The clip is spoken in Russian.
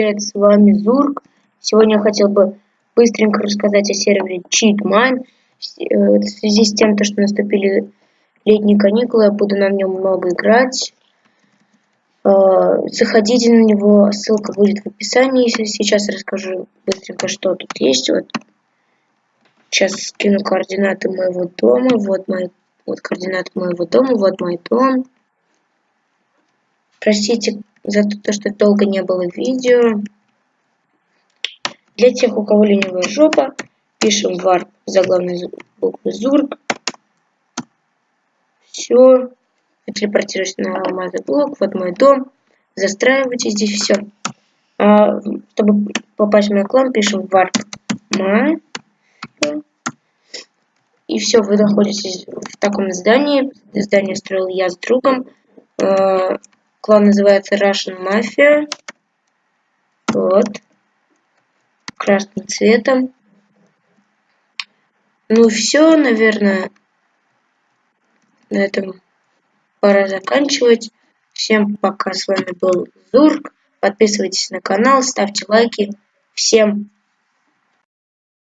Привет, с вами Зурк. Сегодня я хотел бы быстренько рассказать о сервере Cheatmine. Э, в связи с тем, что наступили летние каникулы, я буду на нем много играть. Э, заходите на него, ссылка будет в описании. Сейчас расскажу быстренько, что тут есть. Вот. Сейчас скину координаты моего дома. Вот мои вот координаты моего дома, вот мой дом. Простите за то, что долго не было видео. Для тех, у кого ленивая жопа, пишем var заглавной буквы зурк. Все. Телепортируюсь на блок. Вот мой дом. Застраивайте здесь все. А, чтобы попасть в мой клан, пишем my. И все, вы находитесь в таком здании. Здание строил я с другом. Клан называется Russian Mafia. Вот. Красным цветом. Ну все, наверное, на этом пора заканчивать. Всем пока, с вами был Зурк. Подписывайтесь на канал, ставьте лайки. Всем